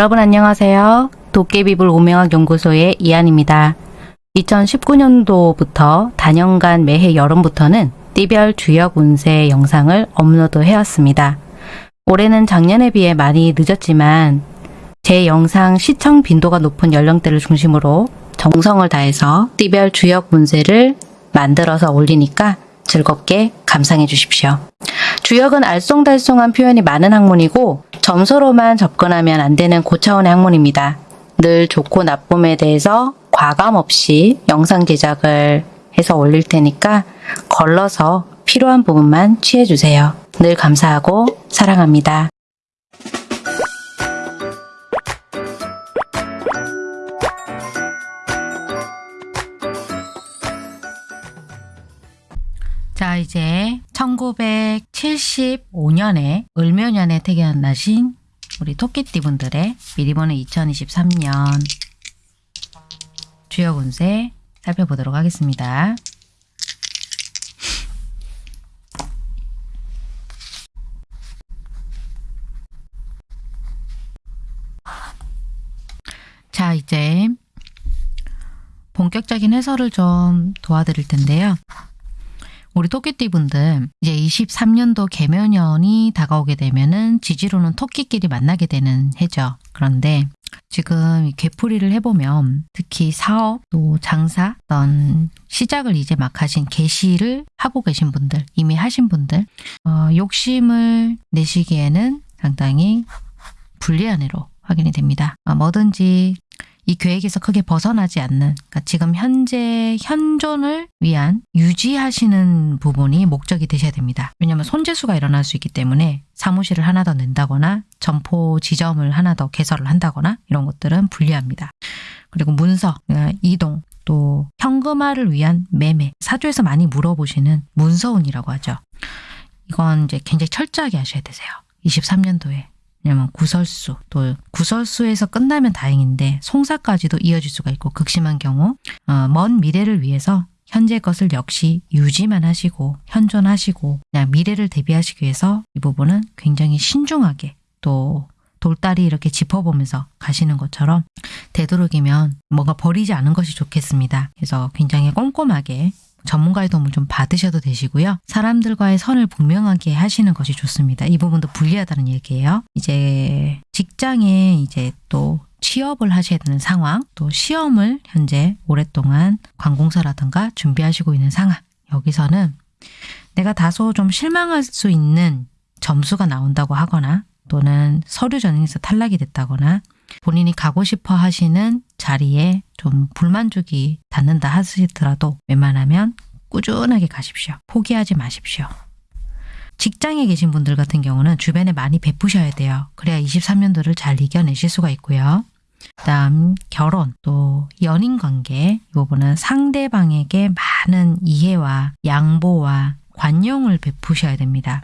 여러분 안녕하세요. 도깨비불 오명학 연구소의 이한입니다. 2019년도부터 단연간 매해 여름부터는 띠별 주역 운세 영상을 업로드 해왔습니다. 올해는 작년에 비해 많이 늦었지만 제 영상 시청 빈도가 높은 연령대를 중심으로 정성을 다해서 띠별 주역 운세를 만들어서 올리니까 즐겁게 감상해 주십시오. 주역은 알쏭달쏭한 표현이 많은 학문이고 점수로만 접근하면 안 되는 고차원의 학문입니다. 늘 좋고 나쁨에 대해서 과감 없이 영상 제작을 해서 올릴 테니까 걸러서 필요한 부분만 취해주세요. 늘 감사하고 사랑합니다. 자, 이제 1975년에 을묘년에 태어나신 우리 토끼띠 분들의 미리 보는 2023년 주요 운세 살펴보도록 하겠습니다. 자, 이제 본격적인 해설을 좀 도와드릴 텐데요. 우리 토끼띠 분들 이제 23년도 개묘년이 다가오게 되면은 지지로는 토끼끼리 만나게 되는 해죠. 그런데 지금 이 개풀이를 해보면 특히 사업 또 장사 어떤 시작을 이제 막 하신 개시를 하고 계신 분들 이미 하신 분들 어, 욕심을 내시기에는 상당히 불리한 해로 확인이 됩니다. 어, 뭐든지 이 계획에서 크게 벗어나지 않는 그러니까 지금 현재 현존을 위한 유지하시는 부분이 목적이 되셔야 됩니다. 왜냐하면 손재수가 일어날 수 있기 때문에 사무실을 하나 더 낸다거나 점포 지점을 하나 더 개설을 한다거나 이런 것들은 불리합니다. 그리고 문서, 그러니까 이동, 또 현금화를 위한 매매, 사주에서 많이 물어보시는 문서운이라고 하죠. 이건 이제 굉장히 철저하게 하셔야 되세요. 23년도에 왜냐면 구설수 또 구설수에서 끝나면 다행인데 송사까지도 이어질 수가 있고 극심한 경우 어, 먼 미래를 위해서 현재 것을 역시 유지만 하시고 현존하시고 그냥 미래를 대비하시기 위해서 이 부분은 굉장히 신중하게 또 돌다리 이렇게 짚어보면서 가시는 것처럼 되도록이면 뭔가 버리지 않은 것이 좋겠습니다. 그래서 굉장히 꼼꼼하게 전문가의 도움을 좀 받으셔도 되시고요. 사람들과의 선을 분명하게 하시는 것이 좋습니다. 이 부분도 불리하다는 얘기예요. 이제 직장에 이제 또 취업을 하셔야 되는 상황, 또 시험을 현재 오랫동안 관공서라든가 준비하시고 있는 상황. 여기서는 내가 다소 좀 실망할 수 있는 점수가 나온다고 하거나 또는 서류 전형에서 탈락이 됐다거나 본인이 가고 싶어 하시는 자리에 좀 불만족이 닿는다 하시더라도 웬만하면 꾸준하게 가십시오. 포기하지 마십시오. 직장에 계신 분들 같은 경우는 주변에 많이 베푸셔야 돼요. 그래야 23년도를 잘 이겨내실 수가 있고요. 그다음 결혼 또 연인 관계 이 부분은 상대방에게 많은 이해와 양보와 관용을 베푸셔야 됩니다.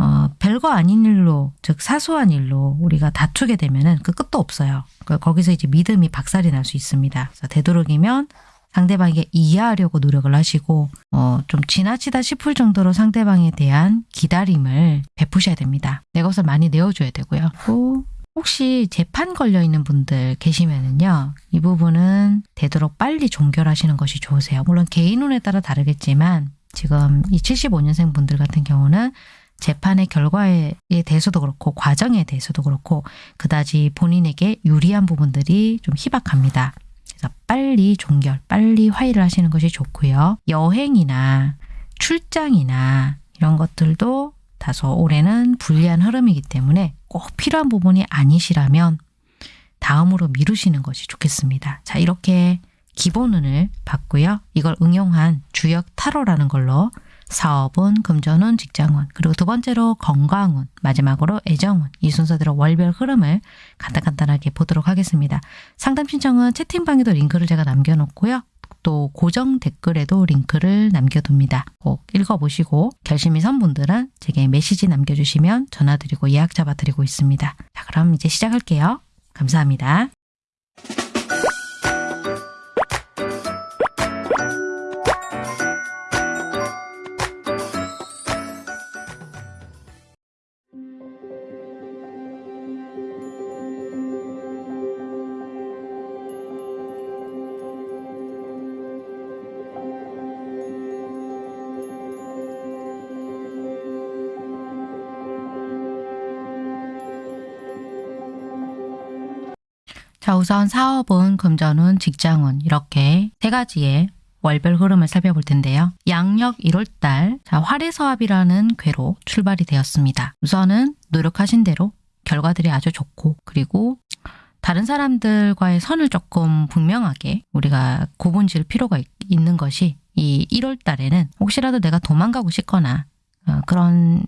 어, 별거 아닌 일로 즉 사소한 일로 우리가 다투게 되면은 그 끝도 없어요. 그 거기서 이제 믿음이 박살이 날 수 있습니다. 그래서 되도록이면 상대방에게 이해하려고 노력을 하시고 어, 좀 지나치다 싶을 정도로 상대방에 대한 기다림을 베푸셔야 됩니다. 내 것을 많이 내어줘야 되고요. 또 혹시 재판 걸려 있는 분들 계시면은요, 이 부분은 되도록 빨리 종결하시는 것이 좋으세요. 물론 개인 운에 따라 다르겠지만 지금 이 75년생 분들 같은 경우는 재판의 결과에 대해서도 그렇고 과정에 대해서도 그렇고 그다지 본인에게 유리한 부분들이 좀 희박합니다. 그래서 빨리 종결, 빨리 화해를 하시는 것이 좋고요. 여행이나 출장이나 이런 것들도 다소 올해는 불리한 흐름이기 때문에 꼭 필요한 부분이 아니시라면 다음으로 미루시는 것이 좋겠습니다. 자 이렇게 기본운을 봤고요. 이걸 응용한 주역 타로라는 걸로 사업운, 금전운, 직장운, 그리고 두 번째로 건강운, 마지막으로 애정운 이 순서대로 월별 흐름을 간단간단하게 보도록 하겠습니다. 상담 신청은 채팅방에도 링크를 제가 남겨놓고요. 또 고정 댓글에도 링크를 남겨둡니다. 꼭 읽어보시고 결심이 선 분들은 제게 메시지 남겨주시면 전화드리고 예약 잡아드리고 있습니다. 자 그럼 이제 시작할게요. 감사합니다. 우선 사업운, 금전운, 직장운 이렇게 세 가지의 월별 흐름을 살펴볼 텐데요. 양력 1월달 자 활해서합이라는 괴로 출발이 되었습니다. 우선은 노력하신 대로 결과들이 아주 좋고 그리고 다른 사람들과의 선을 조금 분명하게 우리가 구분 지을 필요가 있, 는 것이 이 1월 달에는 혹시라도 내가 도망가고 싶거나 어, 그런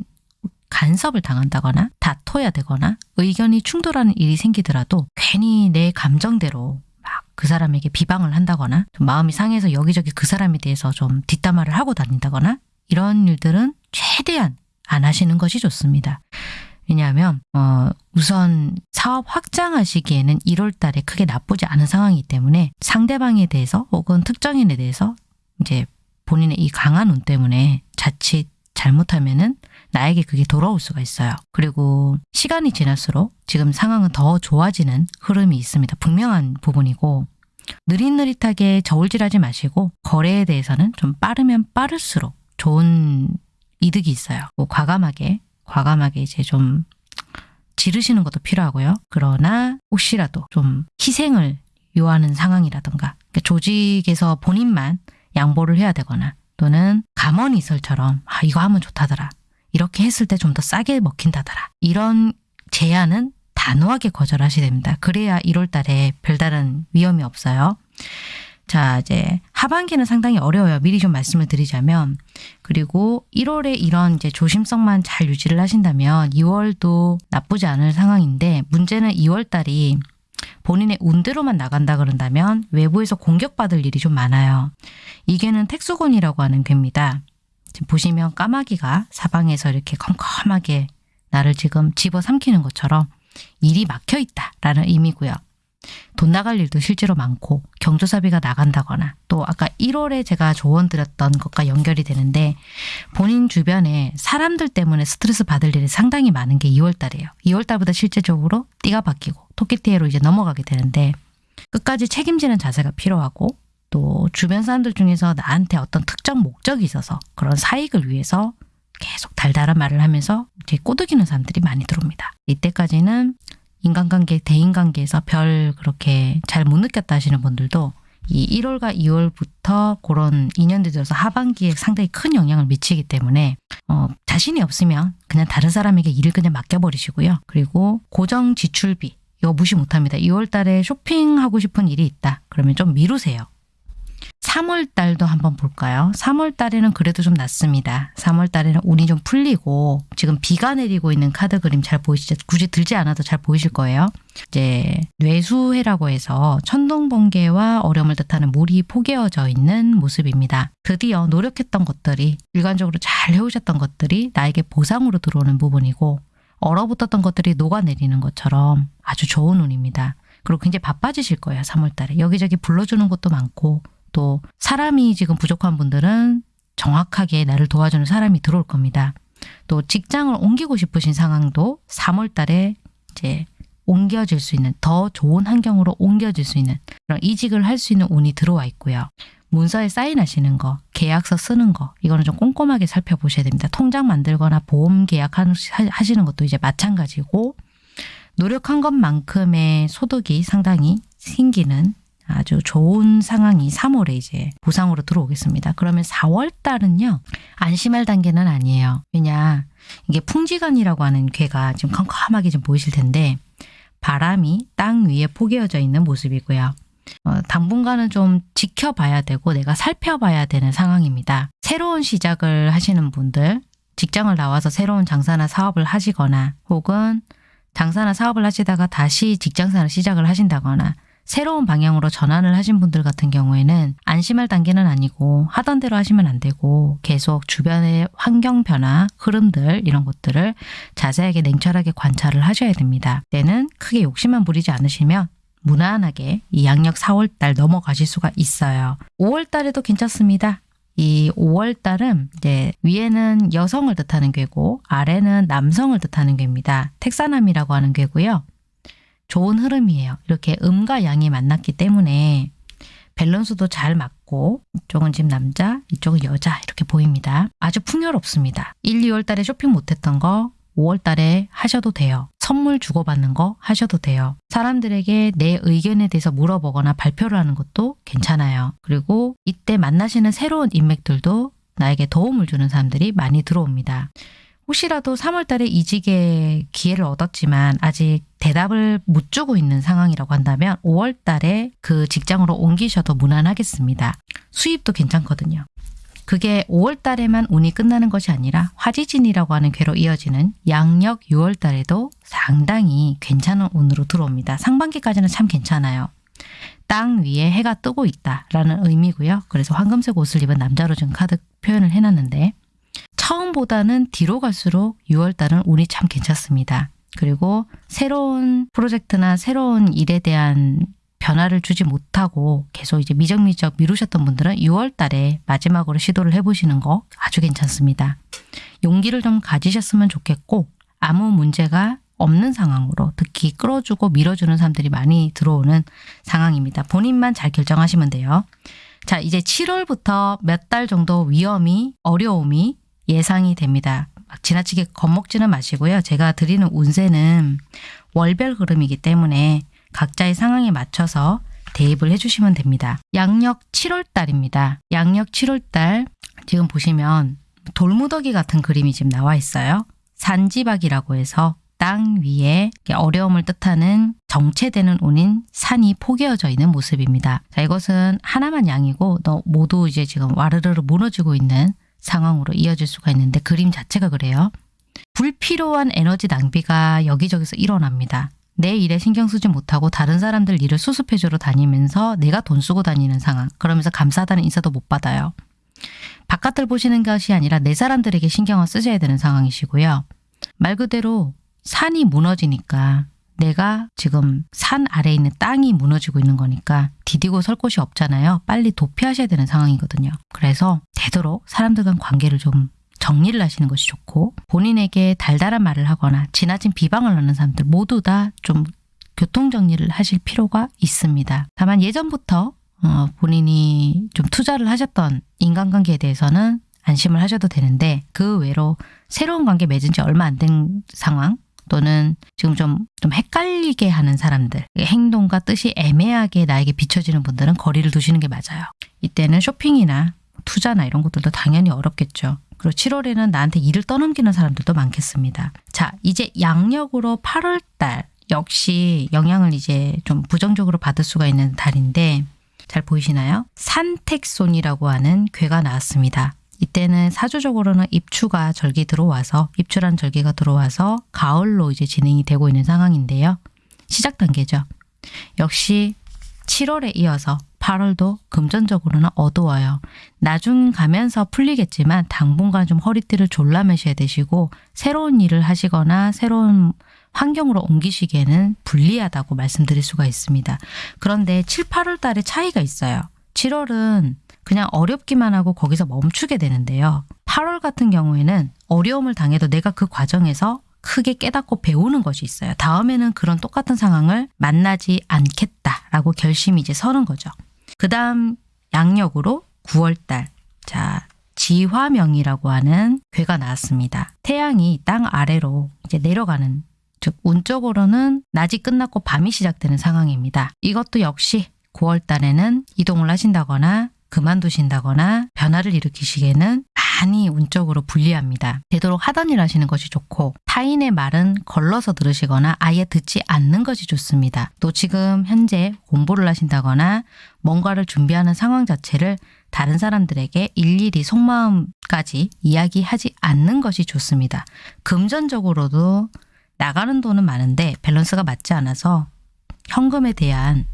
간섭을 당한다거나 다퉈야 되거나 의견이 충돌하는 일이 생기더라도 괜히 내 감정대로 막 그 사람에게 비방을 한다거나 좀 마음이 상해서 여기저기 그 사람에 대해서 좀 뒷담화를 하고 다닌다거나 이런 일들은 최대한 안 하시는 것이 좋습니다. 왜냐하면 어, 우선 사업 확장하시기에는 1월 달에 크게 나쁘지 않은 상황이기 때문에 상대방에 대해서 혹은 특정인에 대해서 이제 본인의 이 강한 운 때문에 자칫 잘못하면은 나에게 그게 돌아올 수가 있어요. 그리고 시간이 지날수록 지금 상황은 더 좋아지는 흐름이 있습니다. 분명한 부분이고 느릿느릿하게 저울질하지 마시고 거래에 대해서는 좀 빠르면 빠를수록 좋은 이득이 있어요. 뭐 과감하게 과감하게 이제 좀 지르시는 것도 필요하고요. 그러나 혹시라도 좀 희생을 요하는 상황이라던가 그러니까 조직에서 본인만 양보를 해야 되거나 또는 감언이설처럼 아 이거 하면 좋다더라 이렇게 했을 때 좀 더 싸게 먹힌다더라 이런 제안은 단호하게 거절하셔야 됩니다. 그래야 1월 달에 별다른 위험이 없어요. 자, 이제 하반기는 상당히 어려워요. 미리 좀 말씀을 드리자면. 그리고 1월에 이런 이제 조심성만 잘 유지를 하신다면 2월도 나쁘지 않을 상황인데 문제는 2월 달이 본인의 운대로만 나간다 그런다면 외부에서 공격받을 일이 좀 많아요. 이 괴는 택수곤이라고 하는 괴입니다. 지금 보시면 까마귀가 사방에서 이렇게 컴컴하게 나를 지금 집어삼키는 것처럼 일이 막혀 있다라는 의미고요. 돈 나갈 일도 실제로 많고 경조사비가 나간다거나 또 아까 1월에 제가 조언 드렸던 것과 연결이 되는데 본인 주변에 사람들 때문에 스트레스 받을 일이 상당히 많은 게 2월 달이에요. 2월 달보다 실제적으로 띠가 바뀌고 토끼띠해로 이제 넘어가게 되는데 끝까지 책임지는 자세가 필요하고 또 주변 사람들 중에서 나한테 어떤 특정 목적이 있어서 그런 사익을 위해서 계속 달달한 말을 하면서 이제 꼬드기는 사람들이 많이 들어옵니다. 이때까지는 인간관계, 대인관계에서 별 그렇게 잘 못 느꼈다 하시는 분들도 이 1월과 2월부터 그런 인연들이 들어서 하반기에 상당히 큰 영향을 미치기 때문에 어, 자신이 없으면 그냥 다른 사람에게 일을 그냥 맡겨버리시고요. 그리고 고정 지출비 이거 무시 못합니다. 2월 달에 쇼핑하고 싶은 일이 있다. 그러면 좀 미루세요. 3월 달도 한번 볼까요? 3월 달에는 그래도 좀 낫습니다. 3월 달에는 운이 좀 풀리고 지금 비가 내리고 있는 카드 그림 잘 보이시죠? 굳이 들지 않아도 잘 보이실 거예요. 이제 뇌수해라고 해서 천둥번개와 어려움을 뜻하는 물이 포개어져 있는 모습입니다. 드디어 노력했던 것들이 일관적으로 잘 해오셨던 것들이 나에게 보상으로 들어오는 부분이고 얼어붙었던 것들이 녹아내리는 것처럼 아주 좋은 운입니다. 그리고 굉장히 바빠지실 거예요. 3월 달에. 여기저기 불러주는 것도 많고 또 사람이 지금 부족한 분들은 정확하게 나를 도와주는 사람이 들어올 겁니다. 또 직장을 옮기고 싶으신 상황도 3월 달에 이제 옮겨질 수 있는 더 좋은 환경으로 옮겨질 수 있는 그런 이직을 할 수 있는 운이 들어와 있고요. 문서에 사인하시는 거, 계약서 쓰는 거 이거는 좀 꼼꼼하게 살펴보셔야 됩니다. 통장 만들거나 보험 계약하시는 것도 이제 마찬가지고 노력한 것만큼의 소득이 상당히 생기는 아주 좋은 상황이 3월에 이제 보상으로 들어오겠습니다. 그러면 4월 달은요. 안심할 단계는 아니에요. 왜냐 이게 풍지간이라고 하는 괴가 지금 컴컴하게 좀 보이실 텐데 바람이 땅 위에 포개어져 있는 모습이고요. 어, 당분간은 좀 지켜봐야 되고 내가 살펴봐야 되는 상황입니다. 새로운 시작을 하시는 분들 직장을 나와서 새로운 장사나 사업을 하시거나 혹은 장사나 사업을 하시다가 다시 직장생활을 시작을 하신다거나 새로운 방향으로 전환을 하신 분들 같은 경우에는 안심할 단계는 아니고 하던 대로 하시면 안 되고 계속 주변의 환경 변화, 흐름들 이런 것들을 자세하게 냉철하게 관찰을 하셔야 됩니다. 때는 크게 욕심만 부리지 않으시면 무난하게 이 양력 4월달 넘어가실 수가 있어요. 5월달에도 괜찮습니다. 이 5월달은 이제 위에는 여성을 뜻하는 괘고 아래는 남성을 뜻하는 괘입니다. 택산함이라고 하는 괘고요. 좋은 흐름이에요. 이렇게 음과 양이 만났기 때문에 밸런스도 잘 맞고 이쪽은 지금 남자, 이쪽은 여자 이렇게 보입니다. 아주 풍요롭습니다. 1, 2월 달에 쇼핑 못했던 거 5월 달에 하셔도 돼요. 선물 주고받는 거 하셔도 돼요. 사람들에게 내 의견에 대해서 물어보거나 발표를 하는 것도 괜찮아요. 그리고 이때 만나시는 새로운 인맥들도 나에게 도움을 주는 사람들이 많이 들어옵니다. 혹시라도 3월 달에 이직의 기회를 얻었지만 아직 대답을 못 주고 있는 상황이라고 한다면 5월 달에 그 직장으로 옮기셔도 무난하겠습니다. 수입도 괜찮거든요. 그게 5월 달에만 운이 끝나는 것이 아니라 화지진이라고 하는 괴로 이어지는 양력 6월 달에도 상당히 괜찮은 운으로 들어옵니다. 상반기까지는 참 괜찮아요. 땅 위에 해가 뜨고 있다라는 의미고요. 그래서 황금색 옷을 입은 남자로 지금 카드 표현을 해놨는데 처음보다는 뒤로 갈수록 6월달은 운이 참 괜찮습니다. 그리고 새로운 프로젝트나 새로운 일에 대한 변화를 주지 못하고 계속 이제 미적미적 미루셨던 분들은 6월 달에 마지막으로 시도를 해보시는 거 아주 괜찮습니다. 용기를 좀 가지셨으면 좋겠고 아무 문제가 없는 상황으로 특히 끌어주고 밀어주는 사람들이 많이 들어오는 상황입니다. 본인만 잘 결정하시면 돼요. 자 이제 7월부터 몇 달 정도 위험이 어려움이 예상이 됩니다. 막 지나치게 겁먹지는 마시고요. 제가 드리는 운세는 월별 흐름이기 때문에 각자의 상황에 맞춰서 대입을 해주시면 됩니다. 양력 7월 달입니다. 양력 7월 달 지금 보시면 돌무더기 같은 그림이 지금 나와 있어요. 산지박이라고 해서 땅 위에 어려움을 뜻하는 정체되는 운인 산이 포개어져 있는 모습입니다. 자, 이것은 하나만 양이고 너 모두 이제 지금 와르르르 무너지고 있는 상황으로 이어질 수가 있는데 그림 자체가 그래요. 불필요한 에너지 낭비가 여기저기서 일어납니다. 내 일에 신경 쓰지 못하고 다른 사람들 일을 수습해주러 다니면서 내가 돈 쓰고 다니는 상황. 그러면서 감사하다는 인사도 못 받아요. 바깥을 보시는 것이 아니라 내 사람들에게 신경을 쓰셔야 되는 상황이시고요. 말 그대로 산이 무너지니까 내가 지금 산 아래에 있는 땅이 무너지고 있는 거니까 디디고 설 곳이 없잖아요. 빨리 도피하셔야 되는 상황이거든요. 그래서 되도록 사람들 간 관계를 좀 정리를 하시는 것이 좋고 본인에게 달달한 말을 하거나 지나친 비방을 하는 사람들 모두 다 좀 교통정리를 하실 필요가 있습니다. 다만 예전부터 어, 본인이 좀 투자를 하셨던 인간관계에 대해서는 안심을 하셔도 되는데 그 외로 새로운 관계 맺은 지 얼마 안 된 상황 또는 지금 좀, 좀 헷갈리게 하는 사람들 행동과 뜻이 애매하게 나에게 비춰지는 분들은 거리를 두시는 게 맞아요. 이때는 쇼핑이나 투자나 이런 것들도 당연히 어렵겠죠. 그리고 7월에는 나한테 일을 떠넘기는 사람들도 많겠습니다. 자, 이제 양력으로 8월 달 역시 영향을 이제 좀 부정적으로 받을 수가 있는 달인데 잘 보이시나요? 산택손이라고 하는 괴가 나왔습니다. 이때는 사주적으로는 입추가 절기 들어와서 입추란 절기가 들어와서 가을로 이제 진행이 되고 있는 상황인데요. 시작 단계죠. 역시 7월에 이어서 8월도 금전적으로는 어두워요. 나중 가면서 풀리겠지만 당분간 좀 허리띠를 졸라매셔야 되시고 새로운 일을 하시거나 새로운 환경으로 옮기시기에는 불리하다고 말씀드릴 수가 있습니다. 그런데 7, 8월 달에 차이가 있어요. 7월은 그냥 어렵기만 하고 거기서 멈추게 되는데요. 8월 같은 경우에는 어려움을 당해도 내가 그 과정에서 크게 깨닫고 배우는 것이 있어요. 다음에는 그런 똑같은 상황을 만나지 않겠다라고 결심이 이제 서는 거죠. 그 다음 양력으로 9월달 자 지화명이라고 하는 괴가 나왔습니다. 태양이 땅 아래로 이제 내려가는 즉 운적으로는 낮이 끝났고 밤이 시작되는 상황입니다. 이것도 역시 9월달에는 이동을 하신다거나 그만두신다거나 변화를 일으키시기에는 많이 운적으로 불리합니다. 되도록 하던 일 하시는 것이 좋고 타인의 말은 걸러서 들으시거나 아예 듣지 않는 것이 좋습니다. 또 지금 현재 공부를 하신다거나 뭔가를 준비하는 상황 자체를 다른 사람들에게 일일이 속마음까지 이야기하지 않는 것이 좋습니다. 금전적으로도 나가는 돈은 많은데 밸런스가 맞지 않아서 현금에 대한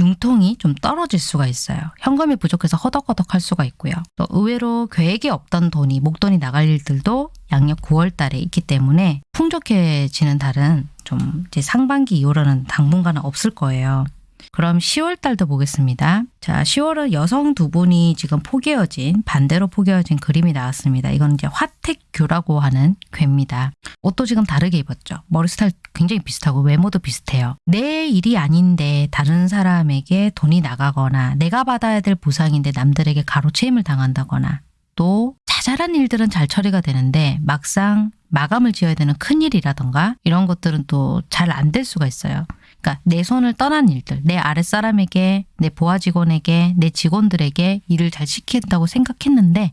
융통이 좀 떨어질 수가 있어요. 현금이 부족해서 허덕허덕 할 수가 있고요. 또 의외로 계획이 없던 돈이 목돈이 나갈 일들도 양력 9월 달에 있기 때문에 풍족해지는 달은 좀 이제 상반기 이후로는 당분간은 없을 거예요. 그럼 10월 달도 보겠습니다. 자, 10월은 여성 두 분이 지금 포개어진 반대로 포개어진 그림이 나왔습니다. 이건 이제 화택교라고 하는 괴입니다. 옷도 지금 다르게 입었죠. 머리 스타일 굉장히 비슷하고 외모도 비슷해요. 내 일이 아닌데 다른 사람에게 돈이 나가거나 내가 받아야 될 보상인데 남들에게 가로채임을 당한다거나 또 자잘한 일들은 잘 처리가 되는데 막상 마감을 지어야 되는 큰 일이라던가 이런 것들은 또 잘 안 될 수가 있어요. 그러니까 내 손을 떠난 일들, 내 아랫사람에게, 내 보아 직원에게, 내 직원들에게 일을 잘 시킨다고 생각했는데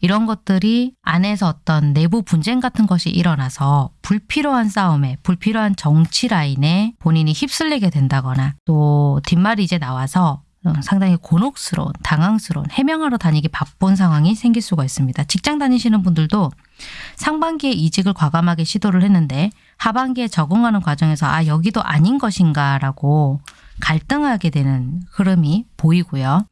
이런 것들이 안에서 어떤 내부 분쟁 같은 것이 일어나서 불필요한 싸움에, 불필요한 정치 라인에 본인이 휩쓸리게 된다거나 또 뒷말이 이제 나와서 어, 상당히 곤혹스러운, 당황스러운, 해명하러 다니기 바쁜 상황이 생길 수가 있습니다. 직장 다니시는 분들도 상반기에 이직을 과감하게 시도를 했는데 하반기에 적응하는 과정에서 아 여기도 아닌 것인가라고 갈등하게 되는 흐름이 보이고요.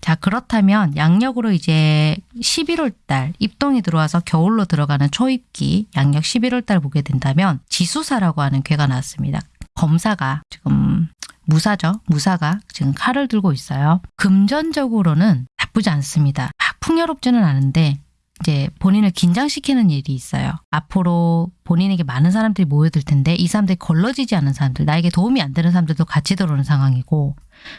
자 그렇다면 양력으로 이제 11월 달 입동이 들어와서 겨울로 들어가는 초입기 양력 11월 달 보게 된다면 지수사라고 하는 괴가 나왔습니다. 검사가 지금 무사죠. 무사가 지금 칼을 들고 있어요. 금전적으로는 나쁘지 않습니다. 막 풍요롭지는 않은데 이제 본인을 긴장시키는 일이 있어요. 앞으로 본인에게 많은 사람들이 모여들 텐데 이 사람들이 걸러지지 않은 사람들, 나에게 도움이 안 되는 사람들도 같이 들어오는 상황이고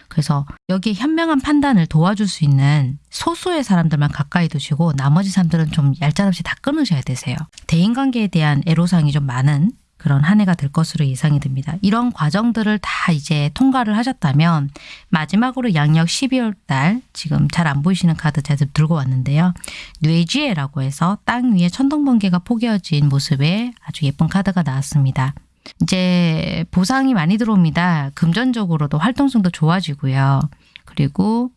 그래서 여기에 현명한 판단을 도와줄 수 있는 소수의 사람들만 가까이 두시고 나머지 사람들은 좀 얄짤없이 다 끊으셔야 되세요. 대인관계에 대한 애로사항이 좀 많은 그런 한 해가 될 것으로 예상이 됩니다. 이런 과정들을 다 이제 통과를 하셨다면 마지막으로 양력 12월 달 지금 잘 안 보이시는 카드 제가 들고 왔는데요. 뇌지혜라고 해서 땅 위에 천둥번개가 포개어진 모습의 아주 예쁜 카드가 나왔습니다. 이제 보상이 많이 들어옵니다. 금전적으로도 활동성도 좋아지고요. 그리고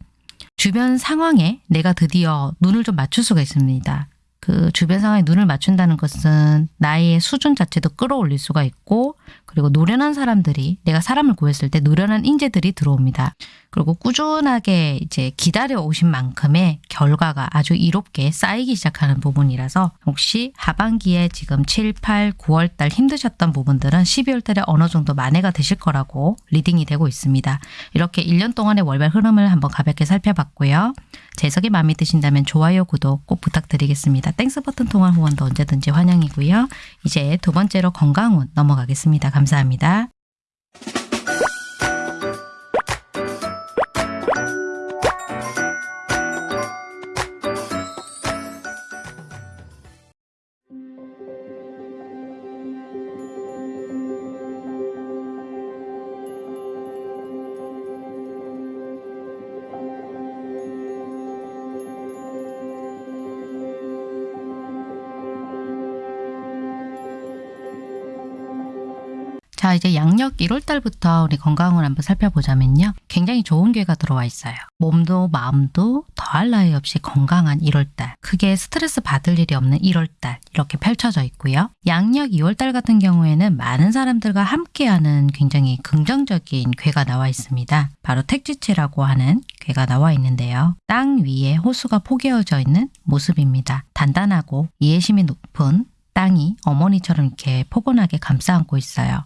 주변 상황에 내가 드디어 눈을 좀 맞출 수가 있습니다. 그 주변 상황에 눈을 맞춘다는 것은 나의 수준 자체도 끌어올릴 수가 있고 그리고 노련한 사람들이 내가 사람을 구했을 때 노련한 인재들이 들어옵니다. 그리고 꾸준하게 이제 기다려 오신 만큼의 결과가 아주 이롭게 쌓이기 시작하는 부분이라서 혹시 하반기에 지금 7, 8, 9월 달 힘드셨던 부분들은 12월 달에 어느 정도 만회가 되실 거라고 reading이 되고 있습니다. 이렇게 1년 동안의 월별 흐름을 한번 가볍게 살펴봤고요. 제 해석이 마음에 드신다면 좋아요, 구독 꼭 부탁드리겠습니다. Thanks 버튼 통한 후원도 언제든지 환영이고요. 이제 두 번째로 건강운 넘어가겠습니다. 감사합니다. 1월 달부터 우리 건강을 한번 살펴보자면요. 굉장히 좋은 괴가 들어와 있어요. 몸도 마음도 더할 나위 없이 건강한 1월 달. 크게 스트레스 받을 일이 없는 1월 달. 이렇게 펼쳐져 있고요. 양력 2월 달 같은 경우에는 많은 사람들과 함께하는 굉장히 긍정적인 괴가 나와 있습니다. 바로 택지체라고 하는 괴가 나와 있는데요. 땅 위에 호수가 포개어져 있는 모습입니다. 단단하고 이해심이 높은 땅이 어머니처럼 이렇게 포근하게 감싸 안고 있어요.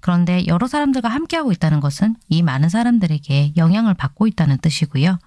그런데 여러 사람들과 함께하고 있다는 것은 이 많은 사람들에게 영향을 받고 있다는 뜻이고요.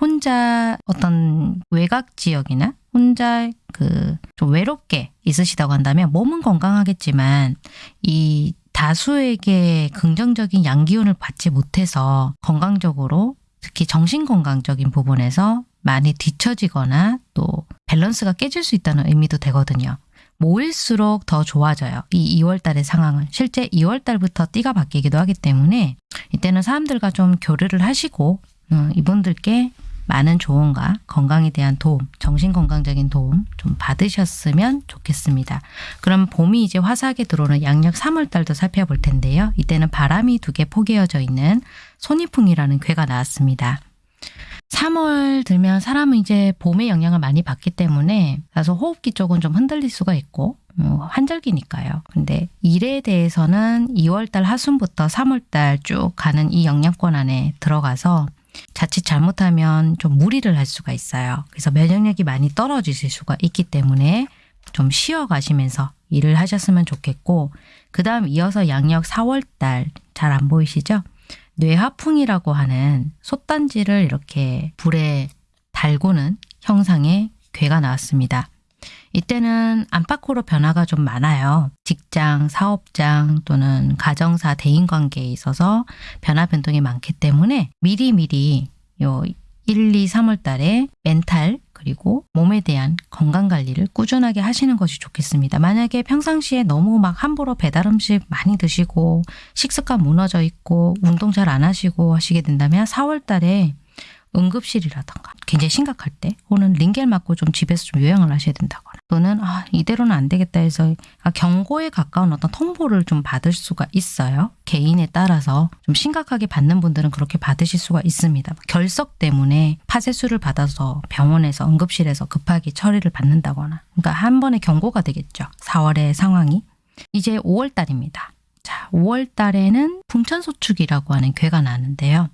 혼자 어떤 외곽 지역이나 혼자 그 좀 외롭게 있으시다고 한다면 몸은 건강하겠지만 이 다수에게 긍정적인 양기운을 받지 못해서 건강적으로 특히 정신건강적인 부분에서 많이 뒤처지거나 또 밸런스가 깨질 수 있다는 의미도 되거든요. 모일수록 더 좋아져요. 이 2월 달의 상황은. 실제 2월 달부터 띠가 바뀌기도 하기 때문에 이때는 사람들과 좀 교류를 하시고 음, 이분들께 많은 조언과 건강에 대한 도움, 정신건강적인 도움 좀 받으셨으면 좋겠습니다. 그럼 봄이 이제 화사하게 들어오는 양력 3월 달도 살펴볼 텐데요. 이때는 바람이 두 개 포개어져 있는 손이풍이라는 괴가 나왔습니다. 3월 들면 사람은 이제 봄의 영향을 많이 받기 때문에 다소 호흡기 쪽은 좀 흔들릴 수가 있고 뭐 환절기니까요. 근데 일에 대해서는 2월달 하순부터 3월달 쭉 가는 이 영향권 안에 들어가서 자칫 잘못하면 좀 무리를 할 수가 있어요. 그래서 면역력이 많이 떨어지실 수가 있기 때문에 좀 쉬어 가시면서 일을 하셨으면 좋겠고 그 다음 이어서 양력 4월달 잘 안 보이시죠? 뇌하풍이라고 하는 솥단지를 이렇게 불에 달구는 형상의 괴가 나왔습니다. 이때는 안팎으로 변화가 좀 많아요. 직장, 사업장 또는 가정사, 대인관계에 있어서 변화 변동이 많기 때문에 미리미리 요 1, 2, 3월 달에 멘탈 그리고 몸에 대한 건강관리를 꾸준하게 하시는 것이 좋겠습니다. 만약에 평상시에 너무 막 함부로 배달 음식 많이 드시고 식습관 무너져 있고 운동 잘 안 하시고 하시게 된다면 4월 달에 응급실이라던가 굉장히 심각할 때 혹은 링겔 맞고 좀 집에서 좀 요양을 하셔야 된다거나 또는 아 이대로는 안 되겠다 해서 아, 경고에 가까운 어떤 통보를 좀 받을 수가 있어요. 개인에 따라서 좀 심각하게 받는 분들은 그렇게 받으실 수가 있습니다. 결석 때문에 파쇄수를 받아서 병원에서 응급실에서 급하게 처리를 받는다거나 그러니까 한 번의 경고가 되겠죠. 4월의 상황이 이제 5월 달입니다. 자, 5월 달에는 풍천소축이라고 하는 괴가 나는데요.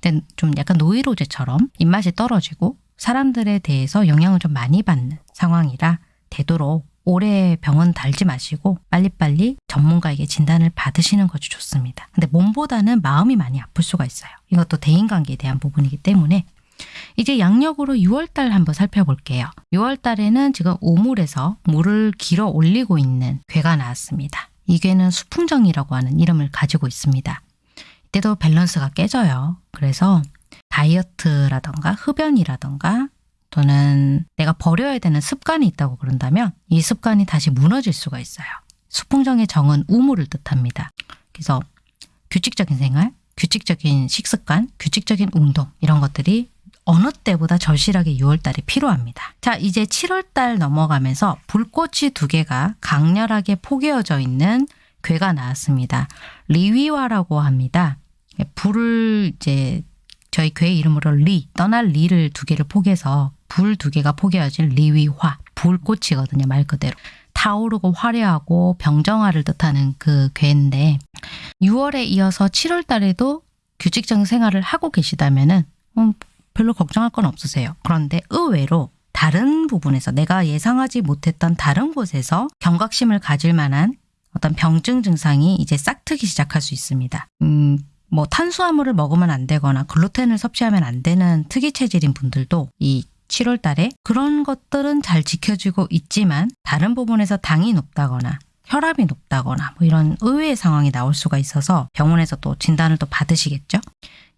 근데 좀 약간 노이로제처럼 입맛이 떨어지고 사람들에 대해서 영향을 좀 많이 받는 상황이라 되도록 오래 병원 달지 마시고 빨리빨리 전문가에게 진단을 받으시는 것이 좋습니다. 근데 몸보다는 마음이 많이 아플 수가 있어요. 이것도 대인관계에 대한 부분이기 때문에 이제 양력으로 6월달 한번 살펴볼게요. 6월달에는 지금 우물에서 물을 길어 올리고 있는 괴가 나왔습니다. 이 괴는 수풍정이라고 하는 이름을 가지고 있습니다. 이때도 밸런스가 깨져요. 그래서 다이어트라던가 흡연이라던가 또는 내가 버려야 되는 습관이 있다고 그런다면 이 습관이 다시 무너질 수가 있어요. 수풍정의 정은 우물을 뜻합니다. 그래서 규칙적인 생활, 규칙적인 식습관, 규칙적인 운동 이런 것들이 어느 때보다 절실하게 6월달에 필요합니다. 자 이제 7월달 넘어가면서 불꽃이 두 개가 강렬하게 포개어져 있는 괘가 나왔습니다. 리위화라고 합니다. 불을 이제 저희 괘 이름으로 리, 떠날 리를 두 개를 포개서 불 두 개가 포개어진 리위화, 불꽃이거든요. 말 그대로. 타오르고 화려하고 병정화를 뜻하는 그 괘인데 6월에 이어서 7월 달에도 규칙적인 생활을 하고 계시다면은 음, 별로 걱정할 건 없으세요. 그런데 의외로 다른 부분에서 내가 예상하지 못했던 다른 곳에서 경각심을 가질 만한 어떤 병증 증상이 이제 싹트기 시작할 수 있습니다. 음, 뭐 탄수화물을 먹으면 안 되거나 글루텐을 섭취하면 안 되는 특이 체질인 분들도 이 7월 달에 그런 것들은 잘 지켜지고 있지만 다른 부분에서 당이 높다거나 혈압이 높다거나 뭐 이런 의외의 상황이 나올 수가 있어서 병원에서 또 진단을 또 받으시겠죠.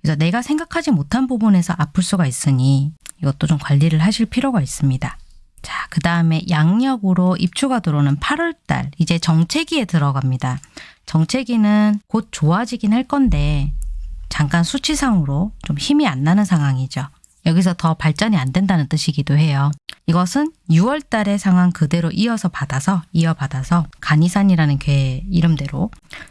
그래서 내가 생각하지 못한 부분에서 아플 수가 있으니 이것도 좀 관리를 하실 필요가 있습니다. 자, 그 다음에 양력으로 입추가 들어오는 8월달 이제 정체기에 들어갑니다. 정체기는 곧 좋아지긴 할 건데 잠깐 수치상으로 좀 힘이 안 나는 상황이죠. 여기서 더 발전이 안 된다는 뜻이기도 해요. 이것은 6월 달의 상황 그대로 이어서 받아서 이어받아서 간이산이라는 괴 이름대로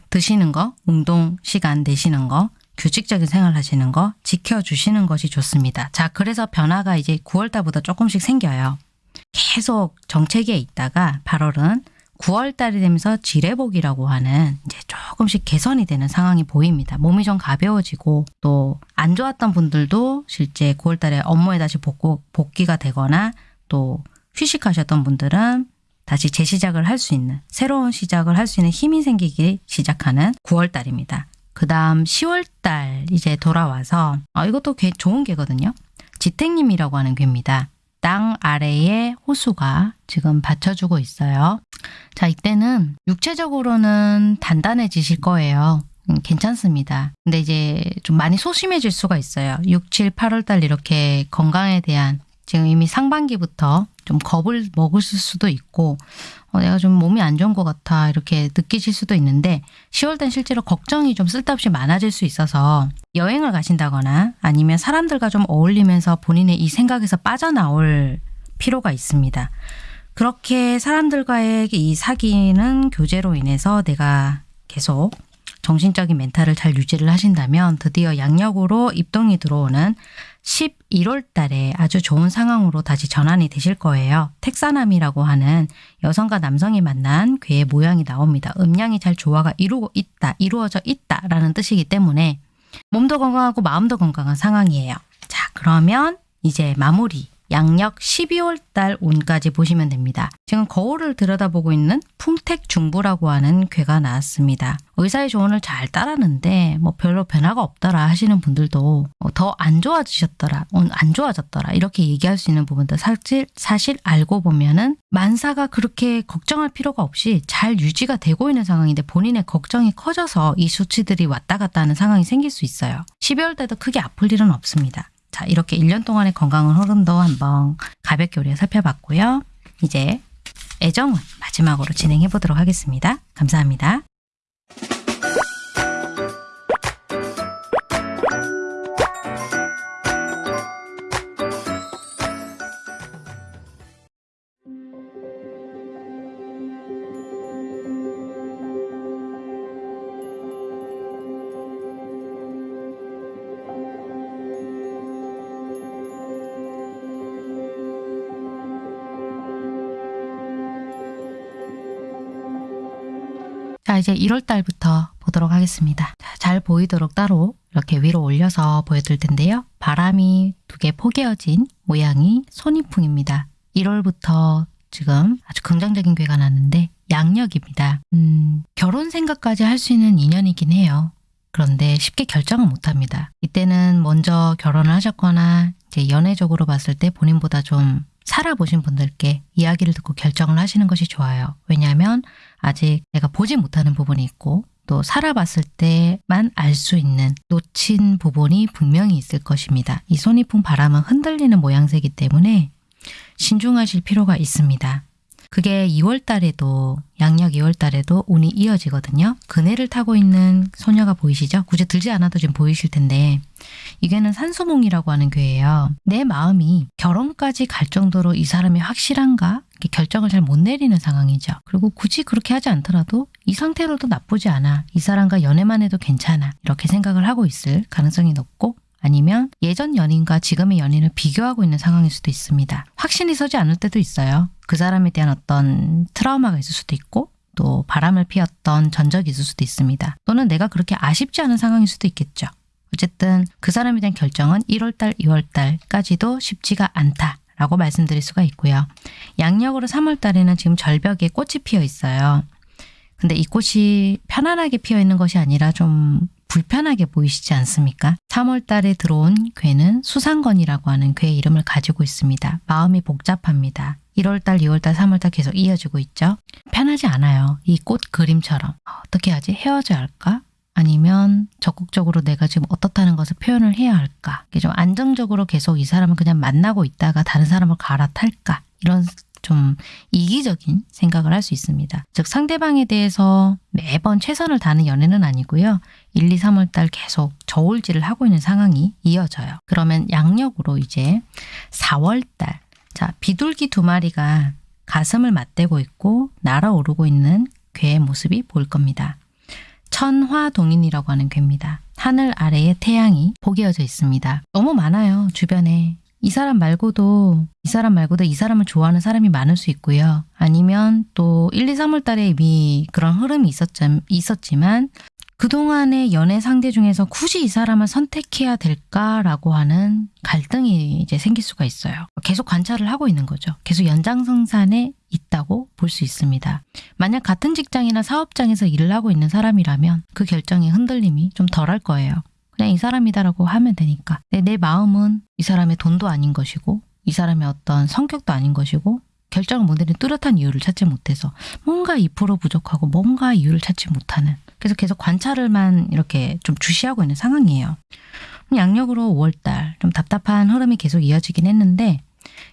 드시는 거, 운동 시간 내시는 거, 규칙적인 생활 하시는 거 지켜주시는 것이 좋습니다. 자, 그래서 변화가 이제 9월 달부터 조금씩 생겨요. 계속 정체기에 있다가 8월은 9월 달이 되면서 지뢰복이라고 하는 이제 조금씩 개선이 되는 상황이 보입니다. 몸이 좀 가벼워지고 또 안 좋았던 분들도 실제 9월 달에 업무에 다시 복구, 복귀가 되거나 또 휴식하셨던 분들은 다시 재시작을 할 수 있는 새로운 시작을 할 수 있는 힘이 생기기 시작하는 9월 달입니다. 그 다음 10월 달 이제 돌아와서 아, 이것도 꽤 좋은 개거든요. 지택님이라고 하는 괴입니다. 땅 아래에 호수가 지금 받쳐주고 있어요. 자, 이때는 육체적으로는 단단해지실 거예요. 음, 괜찮습니다. 근데 이제 좀 많이 소심해질 수가 있어요. 6, 7, 8월 달 이렇게 건강에 대한 지금 이미 상반기부터 좀 겁을 먹을 수도 있고 어, 내가 좀 몸이 안 좋은 것 같아 이렇게 느끼실 수도 있는데 10월달 실제로 걱정이 좀 쓸데없이 많아질 수 있어서 여행을 가신다거나 아니면 사람들과 좀 어울리면서 본인의 이 생각에서 빠져나올 필요가 있습니다. 그렇게 사람들과의 이 사귀는 교제로 인해서 내가 계속 정신적인 멘탈을 잘 유지를 하신다면 드디어 양력으로 입동이 들어오는 11월 달에 아주 좋은 상황으로 다시 전환이 되실 거예요. 택사남이라고 하는 여성과 남성이 만난 괴의 모양이 나옵니다. 음양이 잘 조화가 이루고 있다, 이루어져 있다 라는 뜻이기 때문에 몸도 건강하고 마음도 건강한 상황이에요. 자, 그러면 이제 마무리 양력 12월 달 운까지 보시면 됩니다. 지금 거울을 들여다보고 있는 풍택중부라고 하는 괴가 나왔습니다. 의사의 조언을 잘 따랐는데 뭐 별로 변화가 없더라 하시는 분들도 뭐더안 좋아지셨더라, 안 좋아졌더라 이렇게 얘기할 수 있는 부분도 사실, 사실 알고 보면은 만사가 그렇게 걱정할 필요가 없이 잘 유지가 되고 있는 상황인데 본인의 걱정이 커져서 이 수치들이 왔다 갔다 하는 상황이 생길 수 있어요. 12월 달도 크게 아플 일은 없습니다. 자, 이렇게 1년 동안의 건강한 흐름도 한번 가볍게 우리가 살펴봤고요. 이제 애정은 마지막으로 진행해 보도록 하겠습니다. 감사합니다. 이제 1월 달부터 보도록 하겠습니다. 자, 잘 보이도록 따로 이렇게 위로 올려서 보여드릴 텐데요. 바람이 두 개 포개어진 모양이 손이풍입니다. 1월부터 지금 아주 긍정적인 괴가 났는데 양력입니다. 음, 결혼 생각까지 할 수 있는 인연이긴 해요. 그런데 쉽게 결정은 못합니다. 이때는 먼저 결혼을 하셨거나 이제 연애적으로 봤을 때 본인보다 좀 살아보신 분들께 이야기를 듣고 결정을 하시는 것이 좋아요. 왜냐하면 아직 내가 보지 못하는 부분이 있고 또 살아봤을 때만 알 수 있는 놓친 부분이 분명히 있을 것입니다. 이 손이풍 바람은 흔들리는 모양새이기 때문에 신중하실 필요가 있습니다. 그게 2월 달에도 양력 2월 달에도 운이 이어지거든요. 그네를 타고 있는 소녀가 보이시죠? 굳이 들지 않아도 지금 보이실 텐데 이게는 산소몽이라고 하는 괴예요. 내 마음이 결혼까지 갈 정도로 이 사람이 확실한가? 결정을 잘 못 내리는 상황이죠. 그리고 굳이 그렇게 하지 않더라도 이 상태로도 나쁘지 않아. 이 사람과 연애만 해도 괜찮아. 이렇게 생각을 하고 있을 가능성이 높고 아니면 예전 연인과 지금의 연인을 비교하고 있는 상황일 수도 있습니다. 확신이 서지 않을 때도 있어요. 그 사람에 대한 어떤 트라우마가 있을 수도 있고 또 바람을 피웠던 전적이 있을 수도 있습니다. 또는 내가 그렇게 아쉽지 않은 상황일 수도 있겠죠. 어쨌든 그 사람에 대한 결정은 1월달, 2월달까지도 쉽지가 않다 라고 말씀드릴 수가 있고요. 양력으로 3월달에는 지금 절벽에 꽃이 피어 있어요. 근데 이 꽃이 편안하게 피어 있는 것이 아니라 좀 불편하게 보이시지 않습니까? 3월 달에 들어온 괴는 수상건이라고 하는 괴 이름을 가지고 있습니다. 마음이 복잡합니다. 1월 달, 2월 달, 3월 달 계속 이어지고 있죠. 편하지 않아요. 이 꽃 그림처럼. 어떻게 하지? 헤어져야 할까? 아니면 적극적으로 내가 지금 어떻다는 것을 표현을 해야 할까? 좀 안정적으로 계속 이 사람을 그냥 만나고 있다가 다른 사람을 갈아탈까? 이런 좀 이기적인 생각을 할 수 있습니다. 즉 상대방에 대해서 매번 최선을 다하는 연애는 아니고요. 1, 2, 3월 달 계속 저울질을 하고 있는 상황이 이어져요. 그러면 양력으로 이제 4월 달 자, 비둘기 두 마리가 가슴을 맞대고 있고 날아오르고 있는 괴의 모습이 보일 겁니다. 천화동인이라고 하는 괴입니다. 하늘 아래에 태양이 포개어져 있습니다. 너무 많아요. 주변에. 이 사람 말고도 이 사람 말고도 이 사람을 좋아하는 사람이 많을 수 있고요. 아니면 또 1, 2, 3월 달에 이미 그런 흐름이 있었지, 있었지만 그동안의 연애 상대 중에서 굳이 이 사람을 선택해야 될까라고 하는 갈등이 이제 생길 수가 있어요. 계속 관찰을 하고 있는 거죠. 계속 연장성산에 있다고 볼 수 있습니다. 만약 같은 직장이나 사업장에서 일을 하고 있는 사람이라면 그 결정의 흔들림이 좀 덜할 거예요. 그냥 이 사람이다라고 하면 되니까. 내, 내 마음은 이 사람의 돈도 아닌 것이고 이 사람의 어떤 성격도 아닌 것이고 결정을 못 내린 뚜렷한 이유를 찾지 못해서 뭔가 2% 부족하고 뭔가 이유를 찾지 못하는 그래서 계속 관찰을만 이렇게 좀 주시하고 있는 상황이에요. 양력으로 5월달 좀 답답한 흐름이 계속 이어지긴 했는데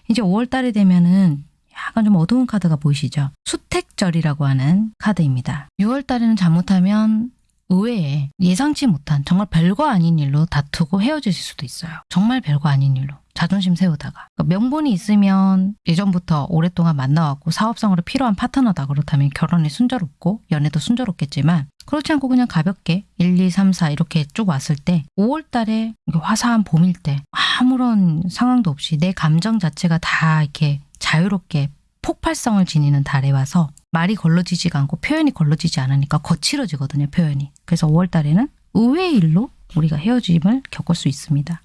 이제 5월달이 되면은 약간 좀 어두운 카드가 보이시죠? 수택절이라고 하는 카드입니다. 6월달에는 잘못하면 의외에 예상치 못한 정말 별거 아닌 일로 다투고 헤어지실 수도 있어요. 정말 별거 아닌 일로. 자존심 세우다가. 그러니까 명분이 있으면 예전부터 오랫동안 만나왔고 사업성으로 필요한 파트너다 그렇다면 결혼이 순조롭고 연애도 순조롭겠지만 그렇지 않고 그냥 가볍게 1, 2, 3, 4 이렇게 쭉 왔을 때 5월 달에 화사한 봄일 때 아무런 상황도 없이 내 감정 자체가 다 이렇게 자유롭게 폭발성을 지니는 달에 와서 말이 걸러지지가 않고 표현이 걸러지지 않으니까 거칠어지거든요, 표현이. 그래서 5월 달에는 의외의 일로 우리가 헤어짐을 겪을 수 있습니다.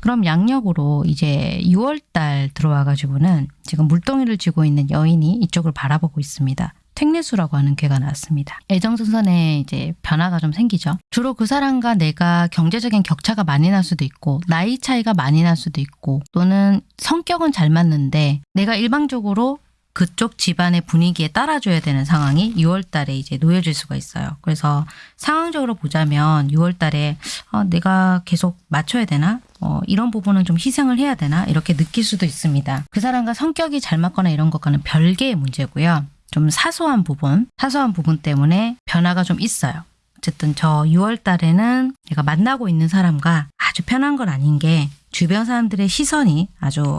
그럼 양력으로 이제 6월 달 들어와 가지고는 지금 물동이를 쥐고 있는 여인이 이쪽을 바라보고 있습니다. 택내수라고 하는 괴가 나왔습니다. 애정선선에 이제 변화가 좀 생기죠. 주로 그 사람과 내가 경제적인 격차가 많이 날 수도 있고 나이 차이가 많이 날 수도 있고 또는 성격은 잘 맞는데 내가 일방적으로 그쪽 집안의 분위기에 따라줘야 되는 상황이 6월 달에 이제 놓여질 수가 있어요. 그래서 상황적으로 보자면 6월 달에 어, 내가 계속 맞춰야 되나? 어, 이런 부분은 좀 희생을 해야 되나 이렇게 느낄 수도 있습니다. 그 사람과 성격이 잘 맞거나 이런 것과는 별개의 문제고요. 좀 사소한 부분, 사소한 부분 때문에 변화가 좀 있어요. 어쨌든 저 6월 달에는 내가 만나고 있는 사람과 아주 편한 건 아닌 게 주변 사람들의 시선이 아주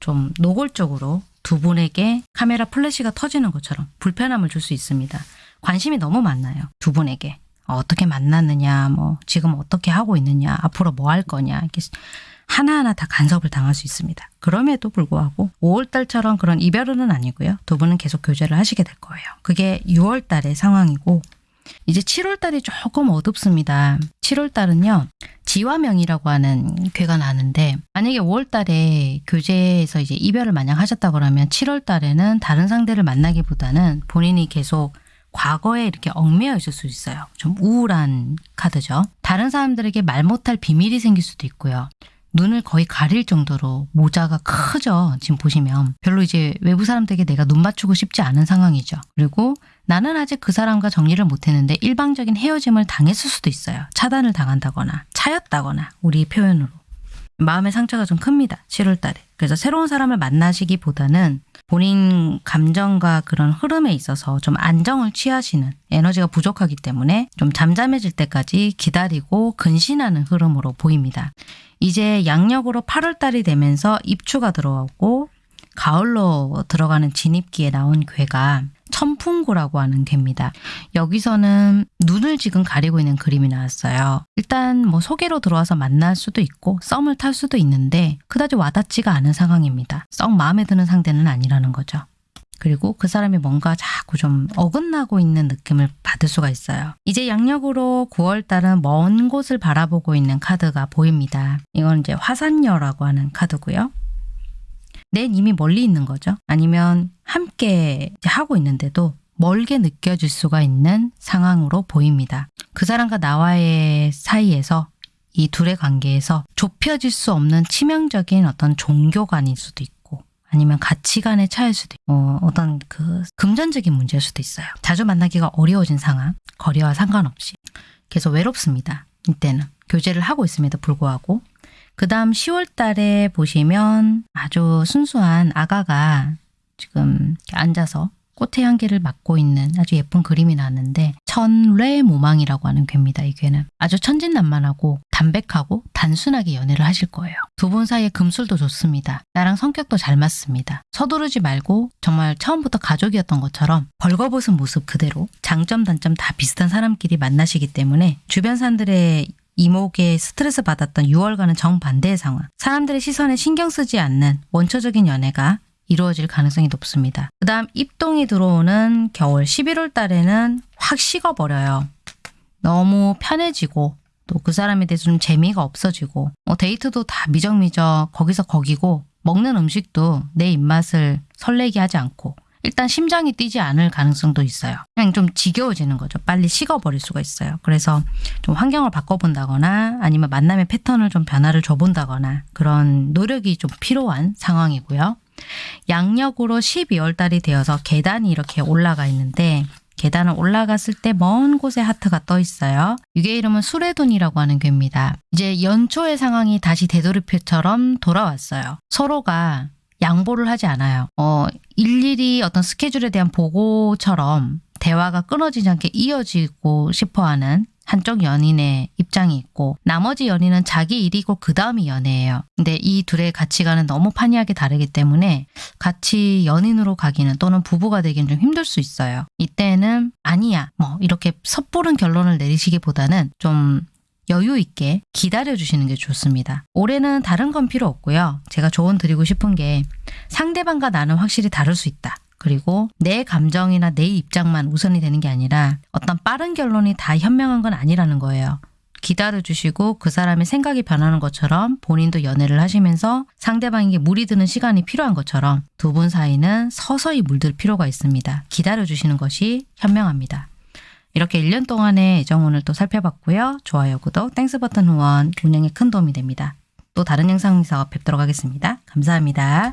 좀 노골적으로 두 분에게 카메라 플래시가 터지는 것처럼 불편함을 줄 수 있습니다. 관심이 너무 많나요? 두 분에게. 어, 어떻게 만났느냐, 뭐, 지금 어떻게 하고 있느냐, 앞으로 뭐 할 거냐, 이렇게 하나하나 다 간섭을 당할 수 있습니다. 그럼에도 불구하고 5월달처럼 그런 이별은 아니고요. 두 분은 계속 교제를 하시게 될 거예요. 그게 6월달의 상황이고, 이제 7월달이 조금 어둡습니다. 7월달은요, 지화명이라고 하는 괴가 나는데, 만약에 5월달에 교제에서 이제 이별을 만약 하셨다 그러면 7월달에는 다른 상대를 만나기보다는 본인이 계속 과거에 이렇게 얽매여 있을 수 있어요. 좀 우울한 카드죠. 다른 사람들에게 말 못할 비밀이 생길 수도 있고요. 눈을 거의 가릴 정도로 모자가 크죠. 지금 보시면. 별로 이제 외부 사람들에게 내가 눈 맞추고 싶지 않은 상황이죠. 그리고 나는 아직 그 사람과 정리를 못했는데 일방적인 헤어짐을 당했을 수도 있어요. 차단을 당한다거나 차였다거나 우리 표현으로. 마음의 상처가 좀 큽니다. 7월 달에. 그래서 새로운 사람을 만나시기보다는 본인 감정과 그런 흐름에 있어서 좀 안정을 취하시는 에너지가 부족하기 때문에 좀 잠잠해질 때까지 기다리고 근신하는 흐름으로 보입니다. 이제 양력으로 8월 달이 되면서 입추가 들어오고 가을로 들어가는 진입기에 나온 괴가 천풍고라고 하는 괴입니다. 여기서는 눈을 지금 가리고 있는 그림이 나왔어요. 일단 뭐 소개로 들어와서 만날 수도 있고 썸을 탈 수도 있는데 그다지 와닿지가 않은 상황입니다. 썩 마음에 드는 상대는 아니라는 거죠. 그리고 그 사람이 뭔가 자꾸 좀 어긋나고 있는 느낌을 받을 수가 있어요. 이제 양력으로 9월 달은 먼 곳을 바라보고 있는 카드가 보입니다. 이건 이제 화산녀라고 하는 카드고요. 낸 이미 멀리 있는 거죠. 아니면 함께 하고 있는데도 멀게 느껴질 수가 있는 상황으로 보입니다. 그 사람과 나와의 사이에서 이 둘의 관계에서 좁혀질 수 없는 치명적인 어떤 종교관일 수도 있고 아니면 가치관의 차일 수도 있고 어, 어떤 그 금전적인 문제일 수도 있어요. 자주 만나기가 어려워진 상황, 거리와 상관없이 계속 외롭습니다. 이때는 교제를 하고 있음에도 불구하고 그 다음 10월 달에 보시면 아주 순수한 아가가 지금 앉아서 꽃의 향기를 맡고 있는 아주 예쁜 그림이 나왔는데 천뢰 모망이라고 하는 괴입니다. 이 괴는 아주 천진난만하고 담백하고 단순하게 연애를 하실 거예요. 두 분 사이에 금술도 좋습니다. 나랑 성격도 잘 맞습니다. 서두르지 말고 정말 처음부터 가족이었던 것처럼 벌거벗은 모습 그대로 장점 단점 다 비슷한 사람끼리 만나시기 때문에 주변 사람들의 이목에 스트레스 받았던 6월과는 정반대의 상황. 사람들의 시선에 신경 쓰지 않는 원초적인 연애가 이루어질 가능성이 높습니다. 그 다음 입동이 들어오는 겨울 11월 달에는 확 식어버려요. 너무 편해지고 또 그 사람에 대해서 좀 재미가 없어지고 뭐 데이트도 다 미적미적 거기서 거기고 먹는 음식도 내 입맛을 설레게 하지 않고 일단 심장이 뛰지 않을 가능성도 있어요. 그냥 좀 지겨워지는 거죠. 빨리 식어버릴 수가 있어요. 그래서 좀 환경을 바꿔본다거나 아니면 만남의 패턴을 좀 변화를 줘본다거나 그런 노력이 좀 필요한 상황이고요. 양력으로 12월 달이 되어서 계단이 이렇게 올라가 있는데 계단을 올라갔을 때 먼 곳에 하트가 떠 있어요. 이게 이름은 수레돈이라고 하는 괴입니다. 이제 연초의 상황이 다시 되돌이표처럼 돌아왔어요. 서로가 양보를 하지 않아요. 어, 일일이 어떤 스케줄에 대한 보고처럼 대화가 끊어지지 않게 이어지고 싶어 하는 한쪽 연인의 입장이 있고 나머지 연인은 자기 일이고 그 다음이 연애예요. 근데 이 둘의 가치관은 너무 판이하게 다르기 때문에 같이 연인으로 가기는 또는 부부가 되기는 좀 힘들 수 있어요. 이때는 아니야 뭐 이렇게 섣부른 결론을 내리시기보다는 좀 여유 있게 기다려 주시는 게 좋습니다. 올해는 다른 건 필요 없고요. 제가 조언 드리고 싶은 게 상대방과 나는 확실히 다를 수 있다. 그리고 내 감정이나 내 입장만 우선이 되는 게 아니라 어떤 빠른 결론이 다 현명한 건 아니라는 거예요. 기다려 주시고 그 사람의 생각이 변하는 것처럼 본인도 연애를 하시면서 상대방에게 물이 드는 시간이 필요한 것처럼 두 분 사이는 서서히 물들 필요가 있습니다. 기다려 주시는 것이 현명합니다. 이렇게 1년 동안의 애정운을 또 살펴봤고요. 좋아요, 구독, Thanks 버튼 후원 운영에 큰 도움이 됩니다. 또 다른 영상에서 뵙도록 하겠습니다. 감사합니다.